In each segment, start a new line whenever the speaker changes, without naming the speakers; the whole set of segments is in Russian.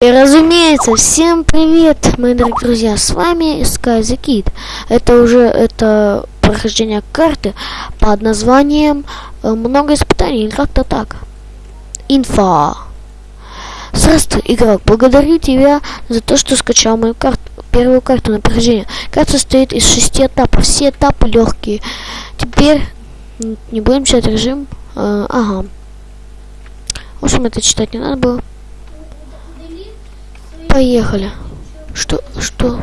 И разумеется, всем привет, мои дорогие друзья, с вами Sky the Kid. Это уже это прохождение карты под названием э, «Много испытаний» или как-то так. Инфа. Здравствуй, игрок, благодарю тебя за то, что скачал мою карту, первую карту на прохождение. Карта состоит из шести этапов, все этапы легкие. Теперь не будем читать режим. Э, ага. В общем, это читать не надо было. Поехали. Что? Что?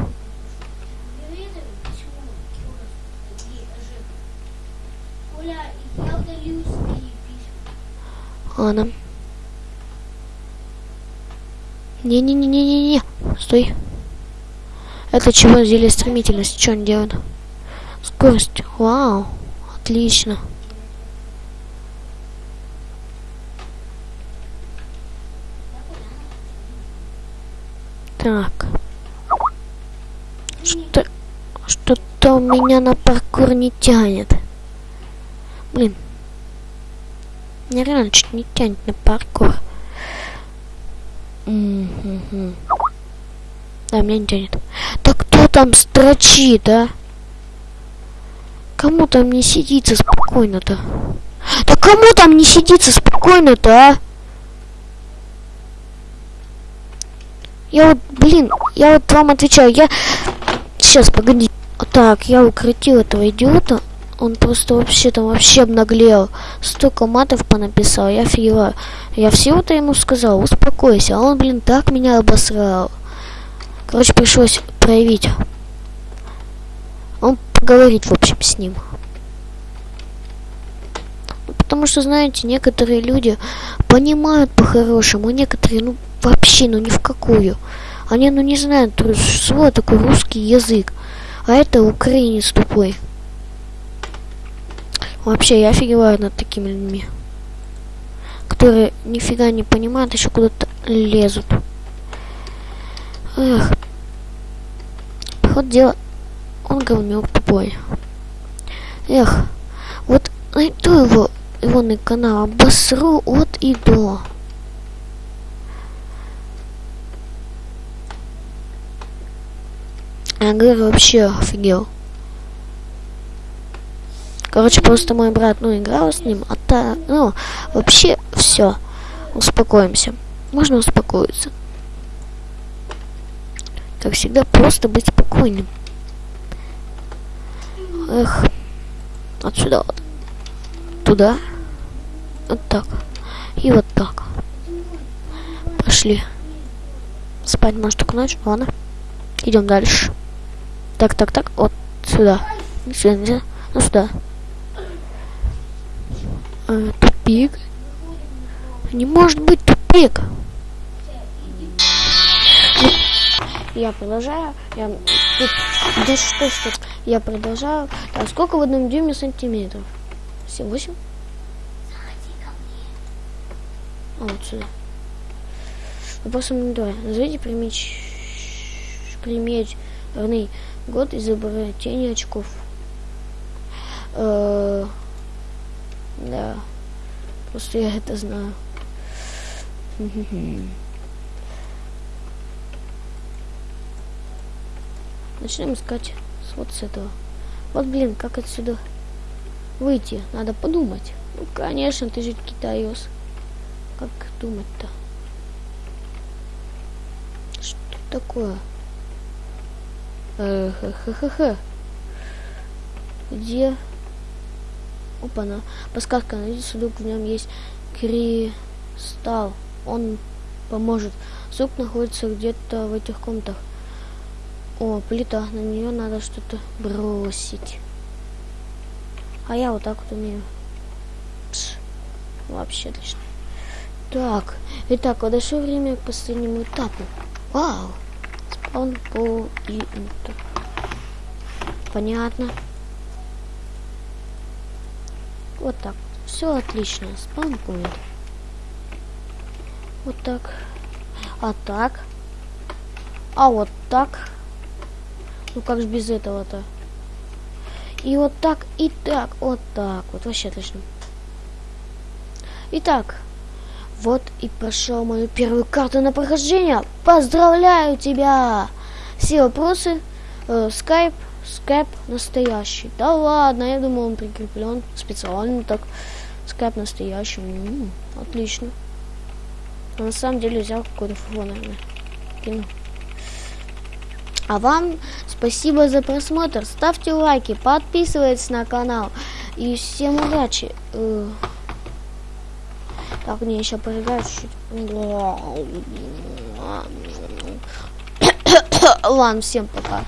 Ладно. Не-не-не-не-не-не. Стой. Это чего зелье стремительность? Что он делает? Скорость. Вау. Отлично. Так. Что... Что-то меня на паркур не тянет. Блин. Мне реально чуть не тянет на паркур. Да, меня не тянет. Да кто там строчит, а? Кому там не сидится спокойно-то? Да кому там не сидится спокойно-то, а? Я вот, блин, я вот вам отвечаю, я... Сейчас, погоди. Так, я укротил этого идиота. Он просто вообще там вообще обнаглел. Столько матов понаписал, я офигеваю. Я всего-то ему сказал, успокойся. А он, блин, так меня обосрал. Короче, пришлось проявить. Он поговорить, в общем, с ним. Потому что, знаете, некоторые люди понимают по-хорошему, некоторые, ну, вообще, ну, ни в какую. Они, ну, не знают, что такой русский язык. А это украинец тупой. Вообще, я офигеваю над такими людьми. Которые нифига не понимают, еще куда-то лезут. Эх. Вот дело, он говнюк тупой. Эх, вот найду его ионный канал, обосру от и до. Говорю, вообще офигел. Короче, просто мой брат, ну, играл с ним, а та, ну, вообще все. Успокоимся. Можно успокоиться. Как всегда, просто быть спокойным. Эх. Отсюда вот туда. Вот так. И вот так. Пошли. Спать может только ночь. Ладно. Идем дальше. Так, так, так. Вот сюда. Сюда нельзя. Ну сюда. А, тупик. Не может быть тупик. Ну, я продолжаю. Я тут да что что я продолжаю. Так, сколько в одном дюйме сантиметров? 7, 8? А, вот сюда. Вопрос номер два. Назовите примеч... примерный год изобретения очков. Э -э да. Просто я это знаю. Начнем искать вот с этого. Вот, блин, как отсюда выйти? Надо подумать. Ну, конечно, ты же китаёс. Как думать-то? Что такое? Ха-ха-ха. Где? Опа-на. Подсказка. Найди сундук, в нем есть кристалл. Он поможет. Сундук находится где-то в этих комнатах. О, плита. На нее надо что-то бросить. А я вот так вот умею. Пш. Вообще отлично. Так, итак, подошло время к последнему этапу. Вау! Спаун по и Понятно. Вот так. Все отлично. Спаун будет. Вот так. А так. А вот так. Ну как же без этого-то? И вот так, и так, вот так. Вот вообще отлично. Итак, Вот и прошел мою первую карту на прохождение. Поздравляю тебя! Все вопросы. Э, скайп, настоящий. Да ладно, я думал он прикреплен специально так. Скайп настоящий. М-м, отлично. А на самом деле взял какой-то фуфло, наверное. Кину. А вам спасибо за просмотр. Ставьте лайки, подписывайтесь на канал. И всем удачи. Так, мне еще поиграть чуть-чуть. Ладно, всем пока.